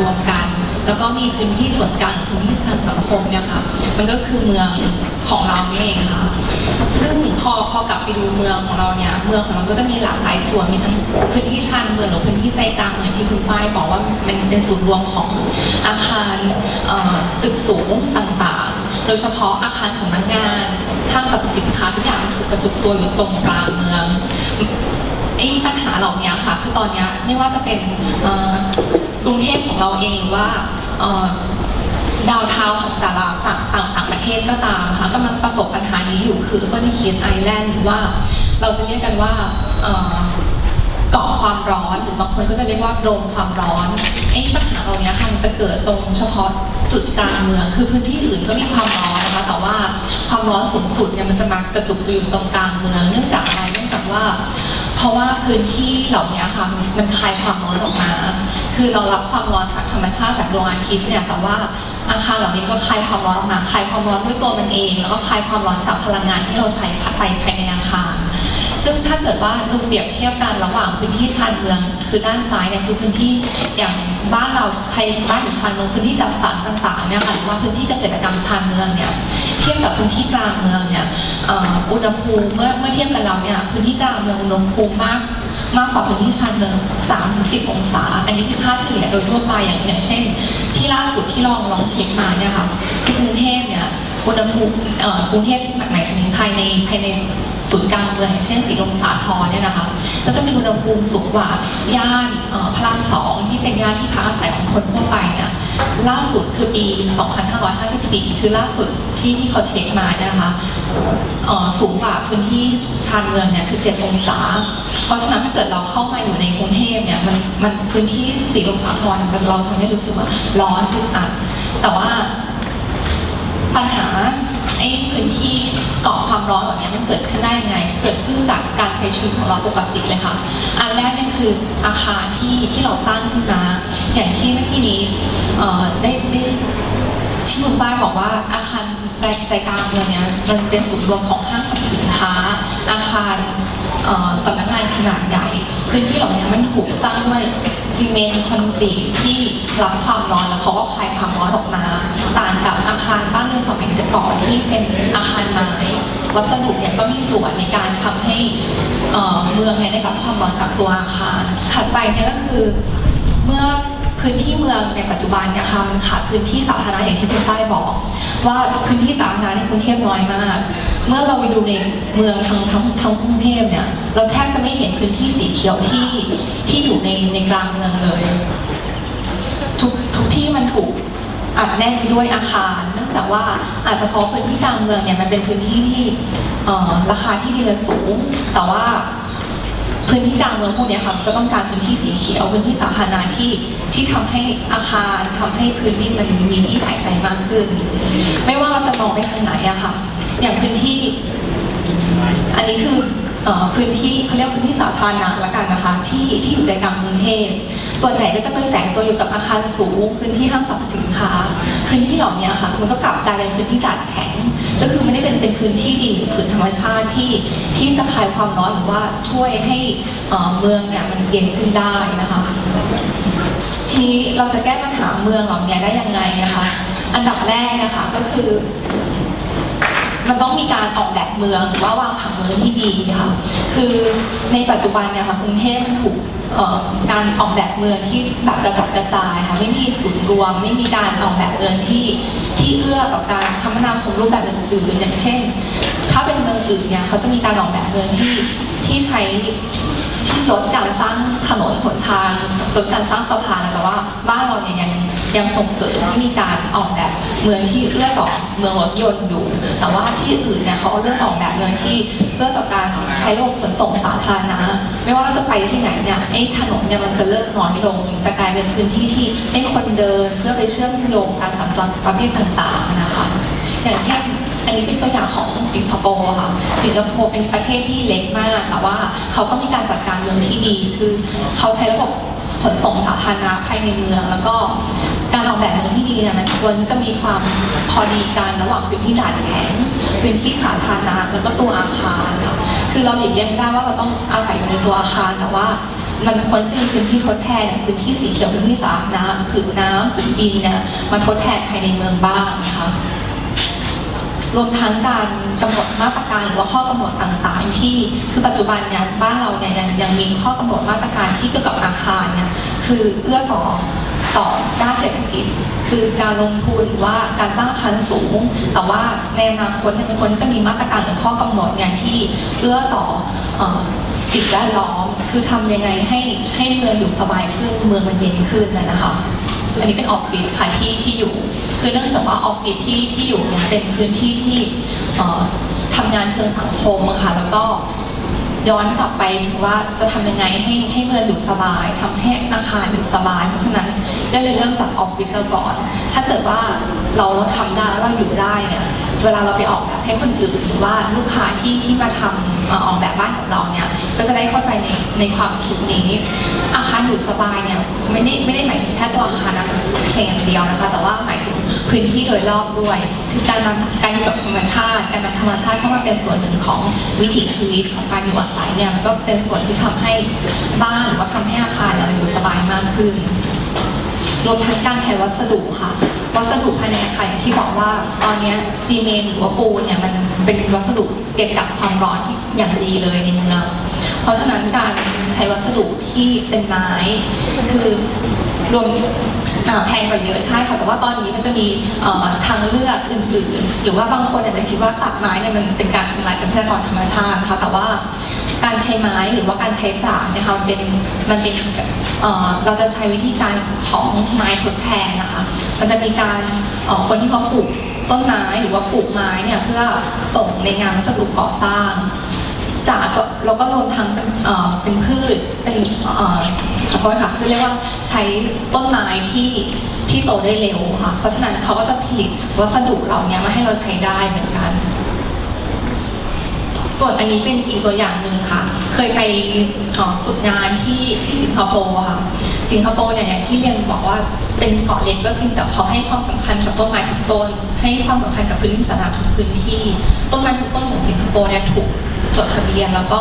รวมกัน แล้วก็มีพื้นที่ส่วนกลางพื้นที่ทางสังคมเนี่ยค่ะมันก็คือเมืองของเราเองค่ะซึ่งพอพอกลับไปดูเมืองของเราเนี่ยเมืองของเราก็จะมีหลากหลายส่วนมีทั้งพื้นที่ชานเมืองหรือพื้นที่ใจกลางเมืองที่คุณป้ายบอกว่ามันเป็นศูนย์รวมของอาคารตึกสูงต่างๆ โดยเฉพาะอาคารของนักงานห้างสรรพสินค้าทุกอย่างถูกกระจุกตัวอยู่ตรงกลางเมืองไอ้ปัญหาเหล่านี้ค่ะคือตอนนี้ไม่ว่าจะเป็น กรุงเทพของเราเองว่าดาวเทาของแต่ละต่างต่างประเทศก็ตามค่ะกำลังประสบปัญหานี้อยู่คือ Urban Case Island หรือว่า เราจะเรียกกันว่าเกาะความร้อนหรือบางคนก็จะเรียกว่าโดมความร้อนไอ้ปัญหาเหล่านี้ค่ะมันจะเกิดตรงเฉพาะจุดกลางเมือง คือพื้นที่อื่นก็มีความร้อนนะคะแต่ว่าความร้อนสูงสุดเนี่ยมันจะมากระจุกตัวอยู่ตรงกลางเมือง เนื่องจากอะไรเนื่องจากว่า เพราะว่าพื้นที่เหล่านี้ค่ะมันคายความร้อนออกมา คือเรารับความร้อนจากธรรมชาติจากดวงอาทิตย์เนี่ยแต่ว่าอาคารเหล่านี้ก็คายความร้อนออกมาคายความร้อนด้วยตัวมันเอง แล้วก็คายความร้อนจากพลังงานที่เราใช้ไปภายในอาคาร ซึ่งถ้าเกิดว่าดูเปรียบเทียบกันระหว่างพื้นที่ชานเมือง คือด้านซ้ายเนี่ยคือพื้นที่อย่างบ้านเราใครบ้านอยู่ชานเมืองพื้นที่จัดสรรต่างๆเนี่ยค่ะหรือว่าพื้นที่เกษตรกรรมชานเมืองเนี่ยเทียบกับพื้นที่กลางเมืองเนี่ยอุณหภูมิเมื่อเมื่อเทียบกันแล้วเนี่ยพื้นที่กลางเมืองอุณหภูมิมากมากกว่าพื้นที่ชานเมือง3ถึง10 องศา อันนี้คือค่าเฉลี่ยโดยทั่วไปอย่างอย่างเช่น ที่ล่าสุดที่ลองลองเช็คมาเนี่ยค่ะที่กรุงเทพเนี่ยอุณหภูมิกรุงเทพที่หมายถึงภายในภายใน ศูนย์กลางเมืองอย่างเช่นสีลมสาทรเนี่ยนะคะก็จะมีอุณหภูมิสูงกว่าย่านพระรามสองที่เป็นย่านที่พักอาศัยของคนทั่วไปเนี่ยล่าสุดคือปี 2554 คือล่าสุดที่ที่เขาเช็คมาเนี่ยนะคะอ่อสูงกว่าพื้นที่ชานเมืองเนี่ยคือ 7 องศา เพราะฉะนั้นถ้าเกิดเราเข้ามาอยู่ในกรุงเทพเนี่ยมันมันพื้นที่สีลมสาทรมันจะเราทำให้รู้สึกว่าร้อนอึดอัดแต่ว่าปัญหาไอ้พื้นที่ เกาะความร้อนแบบนี้มันเกิดขึ้นได้ยังไง เกิดขึ้นจากการใช้ชีวิตของเราปกติเลยค่ะ อันแรกเนี่ยคืออาคารที่ที่เราสร้างขึ้นมา อย่างที่เมื่อกี้นี้ได้ได้ที่คุณป้ายบอกว่าอาคารใจใจกลางเมืองเนี่ยมันเป็นศูนย์รวมของห้างสรรพสินค้า อาคารสำนักงานขนาดใหญ่พื้นที่เหล่านี้มันถูกสร้างด้วยซีเมนต์คอนกรีตที่รับความร้อนแล้วเขาก็คายความ วัสดุเนี่ยก็มีส่วนในการทำให้เมืองเนี่ยได้รับความร้อนจากตัวอาคารถัดไปเนี่ยก็คือเมื่อพื้นที่เมืองในปัจจุบันเนี่ยค่ะมันขาดพื้นที่สาธารณะอย่างที่คุณป้ายบอก ว่าพื้นที่สาธารณะในกรุงเทพน้อยมาก เมื่อเราไปดูในเมืองทั้งทั้งทั้งกรุงเทพเนี่ยเราแทบจะไม่เห็นพื้นที่สีเขียวที่ที่อยู่ในในกลางเมืองเลย ทุกทุกที่มันถูก อัดแน่นไปด้วยอาคารเนื่องจากว่าอาจจะเพราะพื้นที่กลางเมืองเนี่ยมันเป็นพื้นที่ที่ราคาที่ดินสูง แต่ว่าพื้นที่กลางเมืองพวกนี้ค่ะมันก็ต้องการพื้นที่สีเขียวพื้นที่สาธารณะที่ที่ทำให้อาคารทำให้พื้นที่มันมีที่หายใจมากขึ้น ไม่ว่าเราจะมองไปทางไหนอะค่ะอย่างพื้นที่ อันนี้คืออพื้นที่เขาเรียกพื้นที่สาธารณะละกันนะคะ ที่ที่อยู่ใจกลางกรุงเทพ ส่วนใหญ่ก็จะไปแฝงตัวอยู่กับอาคารสูง พื้นที่ห้างสรรพสินค้า พื้นที่เหล่านี้ค่ะ มันก็กลับกลายเป็นพื้นที่ดาดแข็ง ก็คือไม่ได้เป็นเป็นพื้นที่ดินหรือผืนธรรมชาติที่ที่จะคลายความร้อนหรือว่าช่วยให้อ่อเมืองเนี่ยมันเย็นขึ้นได้นะคะทีนี้เราจะแก้ปัญหาเมืองเหล่านี้ได้ยังไงนะคะ อันดับแรกนะคะก็คือ มันต้องมีการออกแบบเมืองหรือว่าวางผังเมืองที่ดีค่ะคือในปัจจุบันเนี่ยค่ะกรุงเทพมันถูกการออกแบบเมืองที่แบบกระจัดกระจายค่ะไม่มีศูนย์รวม ไม่มีการออกแบบเมืองที่ที่เอื้อต่อการคมนาคมรูปแบบอื่นๆอย่างเช่น ถ้าเป็นเมืองอื่นเนี่ยเขาจะมีการออกแบบเมืองที่ที่ใช้ที่ลดการสร้างถนนหนทางลดการสร้างสะพานแต่ว่าบ้านเราเนี่ยยังยังส่งเสริมให้มีการออกแบบเมืองที่เอื้อต่อเมืองรถยนต์อยู่ แต่ว่า ที่อื่นเนี่ยเขาเริ่มออกแบบเมืองที่เอื้อต่อการใช้ระบบขนส่งสาธารณะไม่ว่าเราจะไปที่ไหนเนี่ยไอ้ถนนเนี่ยมันจะเริ่มน้อยลง จะกลายเป็นพื้นที่ที่ให้คนเดินเพื่อไปเชื่อมโยงการสัญจรประเภทต่างๆนะคะอย่างเช่นอันนี้เป็นตัวอย่างของสิงคโปร์ค่ะ สิงคโปร์เป็นประเทศที่เล็กมาก แต่ว่าเขาก็มีการจัดการเมืองที่ดี คือเขาใช้ระบบขนส่งสาธารณะภายในเมือง แล้วก็ การออกแบบเมืองที่ดีเนี่ยมันควรจะมีความพอดีกันระหว่างพื้นที่ด่านแข็งพื้นที่สาธารณะแล้วก็ตัวอาคารค่ะคือเราหลีกเลี่ยงได้ว่าเราต้องอาศัยอยู่ในตัวอาคารแต่ว่ามันควรจะมีพื้นที่ทดแทนพื้นที่สีเขียวพื้นที่สาธารณะผืนน้ำผืนดินเนี่ยมาทดแทนภายในเมืองบ้างนะคะรวมทั้งการกำหนดมาตรการหรือว่าข้อกำหนดต่างๆ ที่คือปัจจุบันเนี่ยบ้านเราเนี่ยยังยังมีข้อกำหนดมาตรการที่เกี่ยวกับอาคารเนี่ยคือเอื้อต่อ ต่อด้านเศรษฐกิจ คือการลงทุนหรือว่าการสร้างอาคารสูง แต่ว่าในอนาคตเนี่ยเป็นคนที่จะมีมาตรการหรือข้อกำหนดเนี่ยที่เอื้อต่อสิ่งแวดล้อม คือทำยังไงให้ให้เมืองอยู่สบายขึ้นเมืองมันเย็นขึ้นนะคะอันนี้เป็นออฟฟิศค่ะที่ที่อยู่ คือเนื่องจากว่าออฟฟิศที่ที่อยู่เนี่ยเป็นพื้นที่ที่เอ่อทำงานเชิงสังคมค่ะแล้วก็ ย้อนกลับไปถึงว่าจะทำยังไงให้ให้เมืองอยู่สบายทำให้อาคารอยู่สบาย เพราะฉะนั้นก็เลยเริ่มจากออฟฟิศเราก่อน ถ้าเกิดว่าเราเราทำได้แล้วเราอยู่ได้เนี่ยเวลาเราไปออกแบบให้คนอื่นหรือว่าลูกค้าที่ที่มาทำเอ่ออกแบบบ้านกับเราเนี่ยก็จะได้เข้าใจในในความคิดนี้ อาคารอยู่สบายเนี่ยไม่ได้ไม่ได้หมายถึงแค่ตัวอาคารนะเพียงอย่างเดียวนะคะ แต่ว่าหมายถึง พื้นที่โดยรอบด้วยคือการนำการอยู่กับธรรมชาติ การนำธรรมชาติเข้ามาเป็นส่วนหนึ่งของวิถีชีวิตของการอยู่อาศัยเนี่ยมันก็เป็นส่วนที่ทำให้บ้านหรือว่าทำให้อาคารเราอยู่สบายมากขึ้นรวมทั้งการใช้วัสดุค่ะวัสดุภายในอาคารอย่างที่บอกว่าตอนนี้ซีเมนต์หรือว่าปูนเนี่ยมันเป็นวัสดุเก็บกักความร้อนที่อย่างดีเลยในเมืองเพราะฉะนั้นการใช้วัสดุที่เป็นไม้คือรวม แพงกว่าเยอะใช่ค่ะแต่ว่าตอนนี้มันจะมีทางเลือกอื่นๆ หรือว่าบางคนอาจจะคิดว่าตัดไม้เนี่ยมันเป็นการทำลายทรัพยากรธรรมชาติค่ะแต่ว่าการใช้ไม้หรือว่าการใช้จากนะคะมันเป็นมันเป็นเราจะใช้วิธีการของไม้ทดแทนนะคะมันจะมีการคนที่เขาปลูกต้นไม้หรือว่าปลูกไม้เนี่ยเพื่อส่งในงานวัสดุก่อสร้าง ก็เราก็รวมทั้งเป็นเป็นพืชเป็นขอโทษค่ะคือเรียกว่าใช้ต้นไม้ที่ที่โตได้เร็วค่ะ เพราะฉะนั้นเขาก็จะผลิตวัสดุเหล่านี้มาให้เราใช้ได้เหมือนกันส่วนอันนี้เป็นอีกตัวอย่างหนึ่งค่ะ เคยไปฝึกงานที่ที่สิงคโปร์ค่ะ สิงคโปร์เนี่ยอย่างที่เรียนบอกว่าเป็นเกาะเล็กก็จริงแต่เขาให้ความสำคัญกับต้นไม้ทุกต้น ให้ความสำคัญกับพื้นที่สาธารณะทุกพื้นที่ ต้นไม้ทุกต้นของสิงคโปร์เนี่ยถูก จดทะเบียนแล้วก็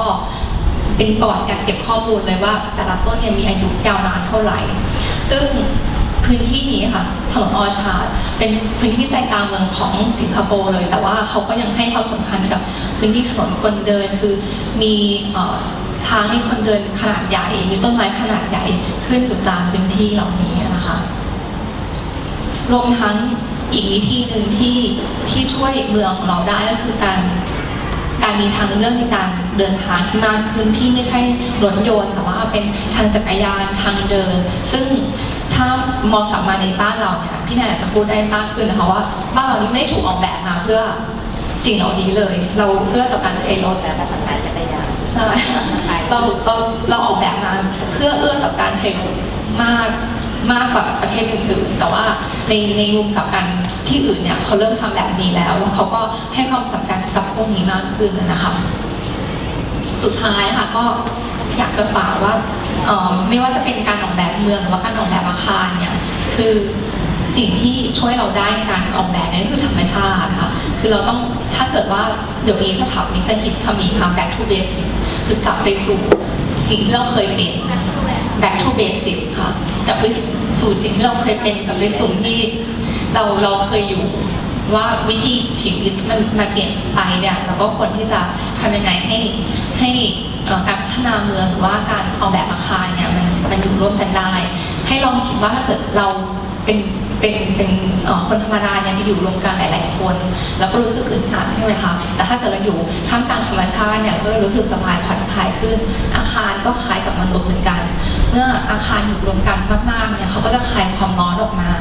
เป็นประวัติการเก็บข้อมูลเลยว่า แต่ละต้นเนี่ยมีอายุยาวนานเท่าไหร่ ซึ่งพื้นที่นี้ค่ะถนนออชาร์ดเป็นพื้นที่ใจกลางเมืองของสิงคโปร์เลย แต่ว่าเขาก็ยังให้ความสำคัญกับพื้นที่ถนนคนเดินคือมีทางให้คนเดินขนาดใหญ่ มีต้นไม้ขนาดใหญ่ขึ้นอยู่ตามพื้นที่เหล่านี้นะคะรวมทั้งอีกวิธีหนึ่งที่ที่ช่วยเมืองของเราได้ก็คือการ การมีทางเลือกในการเดินทางที่มากขึ้นที่ไม่ใช่รถยนต์แต่ว่าเป็นทางจักรยานทางเดิน ซึ่งถ้ามองกลับมาในบ้านเราเนี่ยพี่แนนอาจจะพูดได้มากขึ้นนะคะว่าบ้านเรานี่ไม่ได้ถูกออกแบบมาเพื่อสิ่งเหล่านี้เลย เราเอื้อต่อการใช้รถแต่ภาษาไทยจักรยานใช่เราเราเราออกแบบมาเพื่อเอื้อต่อการใช้รถมากมากกว่าประเทศอื่นๆ แต่ว่าในในมุมกับกันที่อื่นเนี่ยเขาเริ่มทำแบบนี้แล้ว แล้วเขาก็ให้ความสำคัญ กับพวกนี้มากขึ้นนะคะสุดท้ายค่ะก็อยากจะฝากว่าออไม่ว่าจะเป็นการออกแบบเมืองหรือว่าการออกแบบอาคารเนี่ยคือสิ่งที่ช่วยเราได้ในการออกแบบนี่ยก็คือธรรมชาติค่ะคือเราต้องถ้าเกิดว่าเดี๋ยวนี้สถาปนิกจะคิดคำนี้ค่ะ back to basic คือกลับไปสู่สิ่งที่เราเคยเป็น back to basic ค่ะกลับไปสู่สิ่งที่เราเคยเป็นกลับไปสู่ที่เราเราเคยอยู่ ว่าวิธีชีวิตมันมันเปลี่ยนไปเนี่ยเราก็ควรที่จะทำยังไงให้ให้การพัฒนาเมืองหรือว่าการออกแบบอาคารเนี่ยมันมันอยู่ร่วมกันได้ ให้ลองคิดว่าถ้าเกิดเราเป็นเป็นเป็นคนธรรมดาเนี่ยไปอยู่รวมกันหลาย ๆ คน แล้วก็รู้สึกอึดอัดใช่ไหมคะแต่ถ้าเกิดเราอยู่ท่ามกลางธรรมชาติเนี่ยก็จะรู้สึกสบายผ่อนคลายขึ้น อาคารก็คล้ายกับมนุษย์เหมือนกัน เมื่ออาคารอยู่รวมกันมาก ๆ เนี่ยเขาก็จะคลายความร้อนออกมา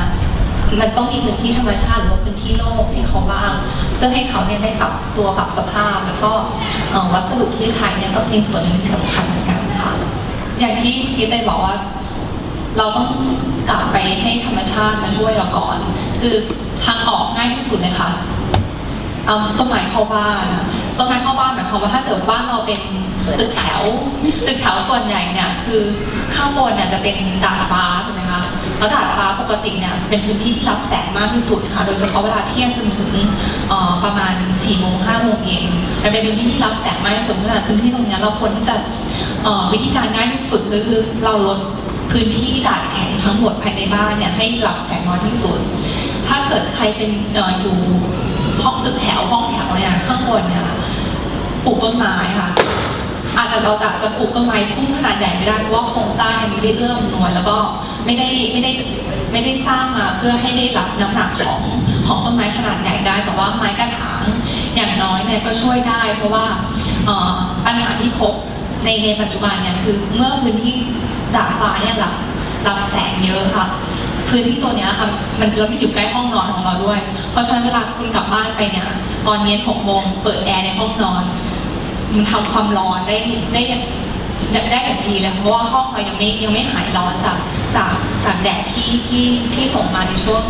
มันต้องมีพื้นที่ธรรมชาติหรือว่าพื้นที่โล่งให้เขาบ้างเพื่อให้เขาเนี่ยได้ปรับตัวปรับสภาพ แล้วก็วัสดุที่ใช้เนี่ยก็เป็นส่วนหนึ่งที่สำคัญเหมือนกันค่ะ อย่างที่พี่เต้บอกว่า เราต้องกลับไปให้ธรรมชาติมาช่วยเราก่อน คือทางออกง่ายที่สุดเลยค่ะเอาต้นไม้เข้าบ้านต้นไม้เข้าบ้านหมายความว่าถ้าเกิดบ้านเราเป็นตึกแถวตึกแถวส่วนใหญ่เนี่ยคือข้างบนเนี่ยจะเป็นดาดฟ้าถูกไหม คะแล้วดาดฟ้าปกติเนี่ยเป็นพื้นที่ที่รับแสงมากที่สุดค่ะโดยเฉพาะเวลาเที่ยงจนถึงประมาณ4ี่โมงห้าโมงเย็นมันเป็นพื้นที่ที่รับแสงมากที่สุดเพราะฉะนั้นพื้นที่ตรงนี้เราควรที่จะวิธีการง่ายที่สุดก็คือเราลดพื้นที่ดาดแข็งทั้งหมดภายในบ้านเนี่ยให้รับแสงน้อยที่สุด ถ้าเกิดใครเป็นอยู่ห้องตึกแถวห้องแถวเนี่ยข้างบนเนี่ยปลูกต้นไม้ค่ะ อาจจะเราจะจะปลูกต้นไม้พุ่งขนาดใหญ่ไม่ได้เพราะว่าโครงสร้างเนี่ยไม่ได้เอื้อมหน่วยแล้วก็ไม่ได้ไม่ได้ไม่ได้สร้างมาเพื่อให้ได้รับน้ำหนักของของต้นไม้ขนาดใหญ่ได้ แต่ว่าไม้กระถางอย่างน้อยเนี่ยก็ช่วยได้ เพราะว่าปัญหาที่พบในในปัจจุบันเนี่ยคือเมื่อพื้นที่ดาดฟ้าเนี่ยรับรับแสงเยอะค่ะพื้นที่ตัวเนี้ยค่ะมันแล้วมันอยู่ใกล้ห้องนอนของเราด้วย เพราะฉะนั้นเวลาคุณกลับบ้านไปเนี่ยตอนเย็นหกโมงเปิดแอร์ในห้องนอน มันทำความร้อนได้ได้ได้ได้อย่างดีเลยเพราะว่าห้องเรายังไม่ยังไม่หายร้อนจากจากจากแดดที่ที่ที่ส่งมาในช่วง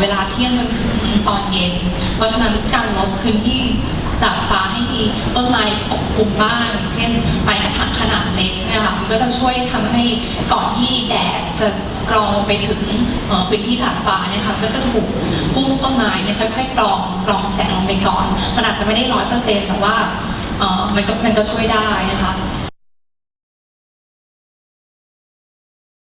เวลาเที่ยงจนถึงตอนเย็น เพราะฉะนั้นการลดพื้นที่ดาดฟ้าให้มีต้นไม้ปกคลุมบ้าง เช่นไม้กระถางขนาดเล็กเนะคะมันก็จะช่วยทำให้ก่อนที่แดดจะกรองไปถึงพื้นที่ดาดฟ้าเนี่ยค่ะก็จะถูกพุ่งต้นไม้เนี่ยค่อยๆกรองกรองแสงลงไปก่อน มันอาจจะไม่ได้ร้อยเปอร์เซ็นต์แต่ว่า มันก็มันก็ช่วยได้นะคะ